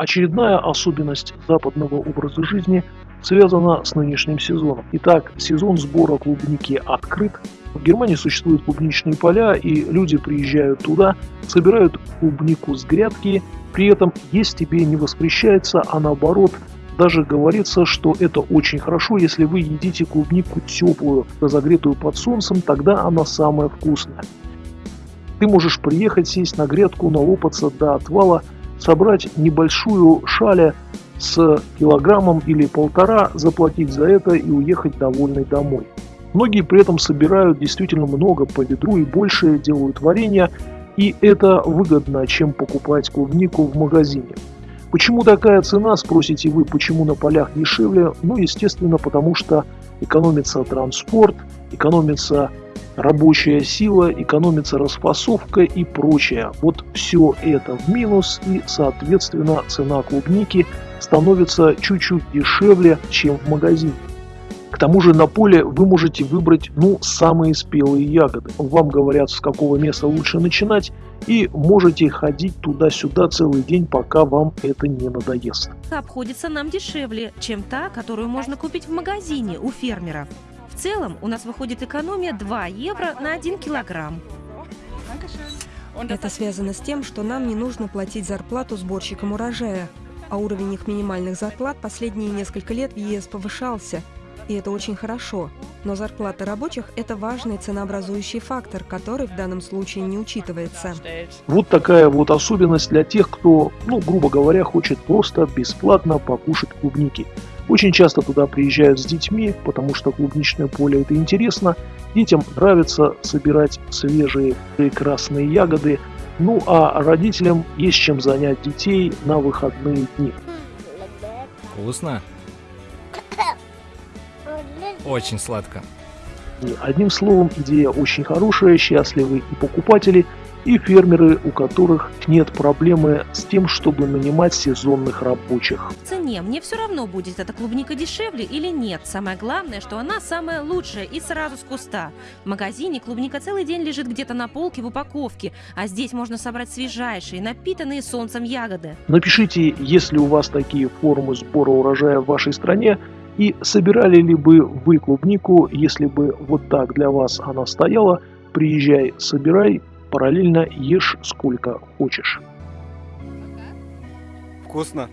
Очередная особенность западного образа жизни связана с нынешним сезоном. Итак, сезон сбора клубники открыт. В Германии существуют клубничные поля, и люди приезжают туда, собирают клубнику с грядки, при этом есть тебе не воспрещается, а наоборот даже говорится, что это очень хорошо, если вы едите клубнику теплую, разогретую под солнцем, тогда она самая вкусная. Ты можешь приехать, сесть на грядку, налопаться до отвала, собрать небольшую шаля с килограммом или полтора, заплатить за это и уехать довольный домой. Многие при этом собирают действительно много по ведру и больше, делают варенье, и это выгодно, чем покупать клубнику в магазине. Почему такая цена, спросите вы, почему на полях дешевле? Ну, естественно, потому что экономится транспорт, экономится рабочая сила, экономится расфасовка и прочее. Вот все это в минус и, соответственно, цена клубники становится чуть-чуть дешевле, чем в магазине. К тому же на поле вы можете выбрать ну, самые спелые ягоды. Вам говорят, с какого места лучше начинать, и можете ходить туда-сюда целый день, пока вам это не надоест. Обходится нам дешевле, чем та, которую можно купить в магазине у фермеров. В целом у нас выходит экономия 2 евро на 1 килограмм. Это связано с тем, что нам не нужно платить зарплату сборщикам урожая, а уровень их минимальных зарплат последние несколько лет в ЕС повышался, и это очень хорошо. Но зарплата рабочих – это важный ценообразующий фактор, который в данном случае не учитывается. Вот такая вот особенность для тех, кто, ну, грубо говоря, хочет просто бесплатно покушать клубники. Очень часто туда приезжают с детьми, потому что клубничное поле это интересно. Детям нравится собирать свежие прекрасные ягоды. Ну а родителям есть чем занять детей на выходные дни. Вкусно. Очень сладко. Одним словом, идея очень хорошая, счастливы и покупатели, и фермеры, у которых нет проблемы с тем, чтобы нанимать сезонных рабочих. В цене мне все равно будет эта клубника дешевле или нет. Самое главное, что она самая лучшая и сразу с куста. В магазине клубника целый день лежит где-то на полке в упаковке, а здесь можно собрать свежайшие, напитанные солнцем ягоды. Напишите, если у вас такие формы сбора урожая в вашей стране, и собирали ли бы вы клубнику, если бы вот так для вас она стояла, приезжай, собирай, параллельно ешь сколько хочешь. Вкусно.